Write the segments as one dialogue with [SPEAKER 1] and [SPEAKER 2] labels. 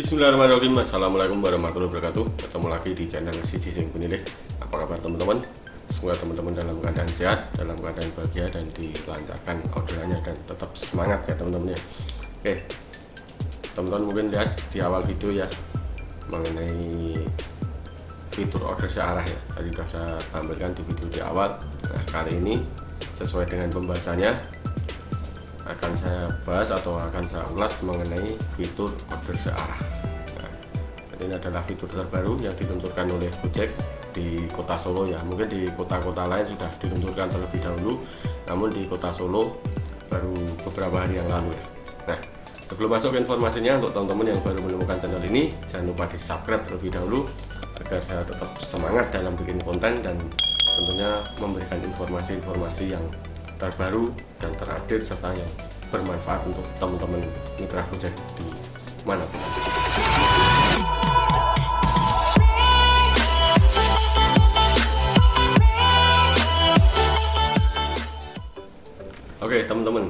[SPEAKER 1] Bismillahirrahmanirrahim. Assalamualaikum warahmatullahi wabarakatuh. Ketemu lagi di channel si Sing Penilih Apa kabar teman-teman? Semoga teman-teman dalam keadaan sehat Dalam keadaan bahagia dan dilancarkan orderannya Dan tetap semangat ya teman-teman ya. Oke. Teman-teman mungkin lihat di awal video ya Mengenai fitur order searah ya. Tadi sudah saya tampilkan di video di awal. Nah kali ini sesuai dengan pembahasannya akan saya bahas atau akan saya ulas mengenai fitur order searah. Nah, ini adalah fitur terbaru yang diluncurkan oleh Gojek di kota Solo ya. Mungkin di kota-kota lain sudah diluncurkan terlebih dahulu namun di kota Solo baru beberapa hari yang lalu ya. Nah sebelum masuk informasinya untuk teman-teman yang baru menemukan channel ini jangan lupa di subscribe terlebih dahulu agar saya tetap semangat dalam bikin konten dan tentunya memberikan informasi-informasi yang terbaru dan terupdate serta yang bermanfaat untuk teman-teman mitra Gojek di mana pun. Oke teman-teman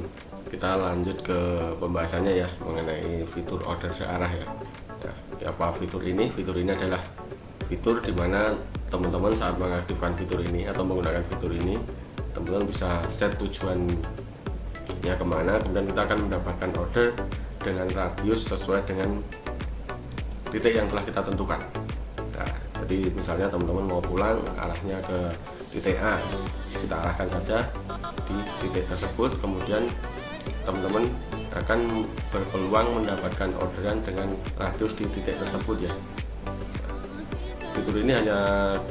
[SPEAKER 1] kita lanjut ke pembahasannya ya mengenai fitur order searah ya. ya apa fitur ini fitur ini adalah fitur di mana teman-teman saat mengaktifkan fitur ini atau menggunakan fitur ini teman-teman bisa set tujuan ya ke mana kemudian kita akan mendapatkan order dengan radius sesuai dengan titik yang telah kita tentukan. Nah, jadi misalnya teman-teman mau pulang arahnya ke titik A. Kita arahkan saja di titik tersebut kemudian teman-teman akan berpeluang mendapatkan orderan dengan radius di titik tersebut ya. Fitur ini hanya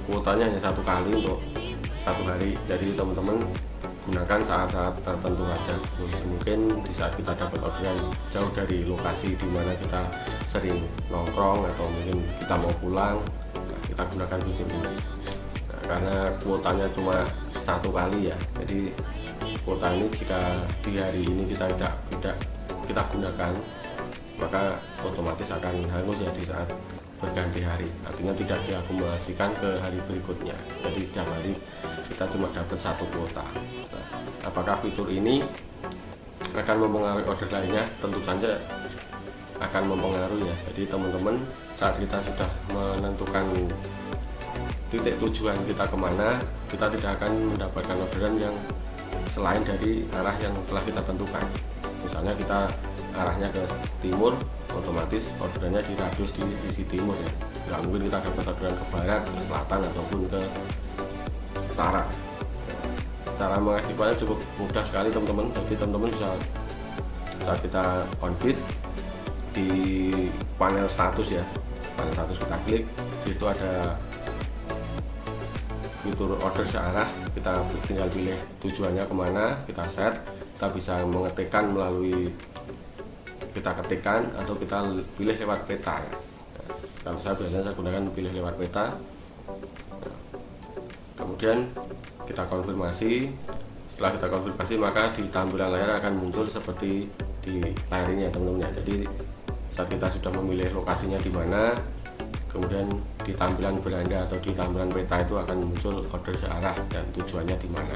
[SPEAKER 1] kuotanya hanya satu kali untuk satu hari jadi teman-teman gunakan saat-saat tertentu saja mungkin di saat kita dapat orderan jauh dari lokasi di mana kita sering nongkrong atau mungkin kita mau pulang kita gunakan fitur ini. Nah, karena kuotanya cuma satu kali ya jadi kuota ini jika di hari ini kita tidak tidak kita gunakan maka otomatis akan hangus ya di saat berganti hari. Artinya tidak diakumulasikan ke hari berikutnya. Jadi setiap hari kita cuma dapat satu kuota. Nah, apakah fitur ini akan mempengaruhi order lainnya? Tentu saja akan mempengaruhi ya. Jadi teman-teman saat kita sudah menentukan titik tujuan kita ke mana kita tidak akan mendapatkan orderan yang selain dari arah yang telah kita tentukan. Misalnya kita arahnya ke timur otomatis orderannya di radius di sisi timur ya. Nggak mungkin kita dapat orderan ke barat ke selatan ataupun ke utara. Cara mengaktifkannya cukup mudah sekali teman-teman. Jadi teman-teman bisa saat kita konfit di panel status ya. Panel status kita klik di situ ada fitur order searah. Kita tinggal pilih tujuannya ke mana kita set. Kita bisa mengetikkan melalui kita ketikkan atau kita pilih lewat peta ya. kalau saya biasanya saya gunakan pilih lewat peta. Kemudian kita konfirmasi. Setelah kita konfirmasi maka di tampilan layar akan muncul seperti di layar ini ya teman-teman ya. Jadi saat kita sudah memilih lokasinya di mana kemudian di tampilan beranda atau di tampilan peta itu akan muncul order searah dan tujuannya di mana.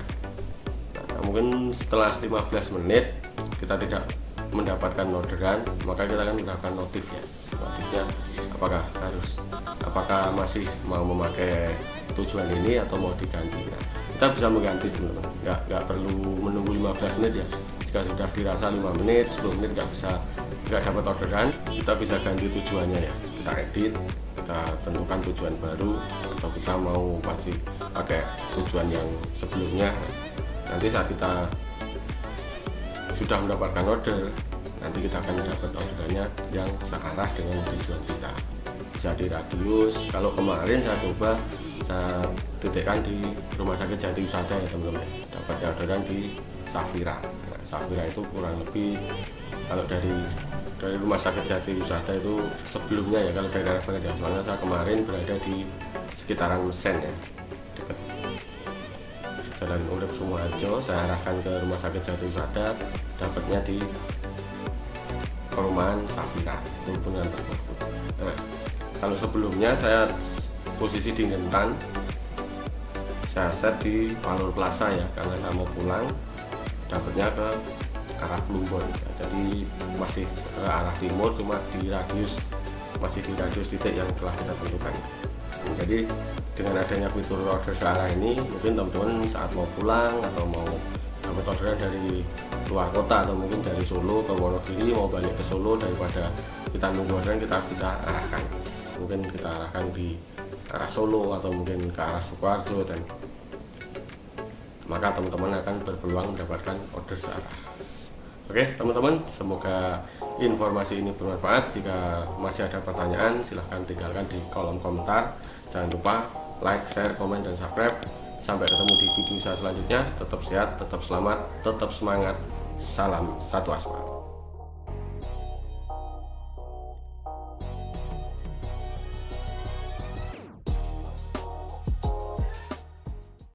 [SPEAKER 1] Nah, mungkin setelah 15 menit kita tidak mendapatkan orderan maka kita akan mendapatkan notif ya. Notifnya apakah harus apakah masih mau memakai tujuan ini atau mau diganti? Nah, kita bisa mengganti teman-teman nggak nggak perlu menunggu 15 menit ya. Jika sudah dirasa 5 menit 10 menit nggak bisa nggak dapat orderan kita bisa ganti tujuannya ya. Kita edit kita tentukan tujuan baru atau kita mau masih pakai tujuan yang sebelumnya. Nanti saat kita sudah mendapatkan order nanti kita akan dapat orderannya yang searah dengan tujuan kita. Bisa di radius kalau kemarin saya coba saya titikkan di rumah sakit Jati Usada ya teman-teman. Dapat orderan di Safira. Nah, Safira itu kurang lebih kalau dari dari rumah sakit Jati Usada itu sebelumnya ya kalau dari daerah saya kemarin berada di sekitaran Mesen ya dekat Jalan Urip Sumoharjo saya arahkan ke rumah sakit Jati Usada dapatnya di perumahan Safira dengan tersebut. Nah, kalau sebelumnya saya posisi di Ngentan saya set di Palur Plaza ya karena saya mau pulang dapatnya ke arah Plumbon. Ya, jadi masih ke arah timur cuma di radius masih di radius titik yang telah kita tentukan jadi dengan adanya fitur order searah ini mungkin teman-teman saat mau pulang atau mau dapat orderan dari luar kota atau mungkin dari Solo ke Wonogiri mau balik ke Solo daripada kita nunggu orderan kita bisa arahkan. Mungkin kita arahkan di arah Solo atau mungkin ke arah Sukoharjo dan maka teman-teman akan berpeluang mendapatkan order searah oke teman-teman semoga informasi ini bermanfaat. Jika masih ada pertanyaan silahkan tinggalkan di kolom komentar. Jangan lupa like, share, komen, dan subscribe. Sampai ketemu di video saya selanjutnya. Tetap sehat, tetap selamat, tetap semangat. Salam satu aspal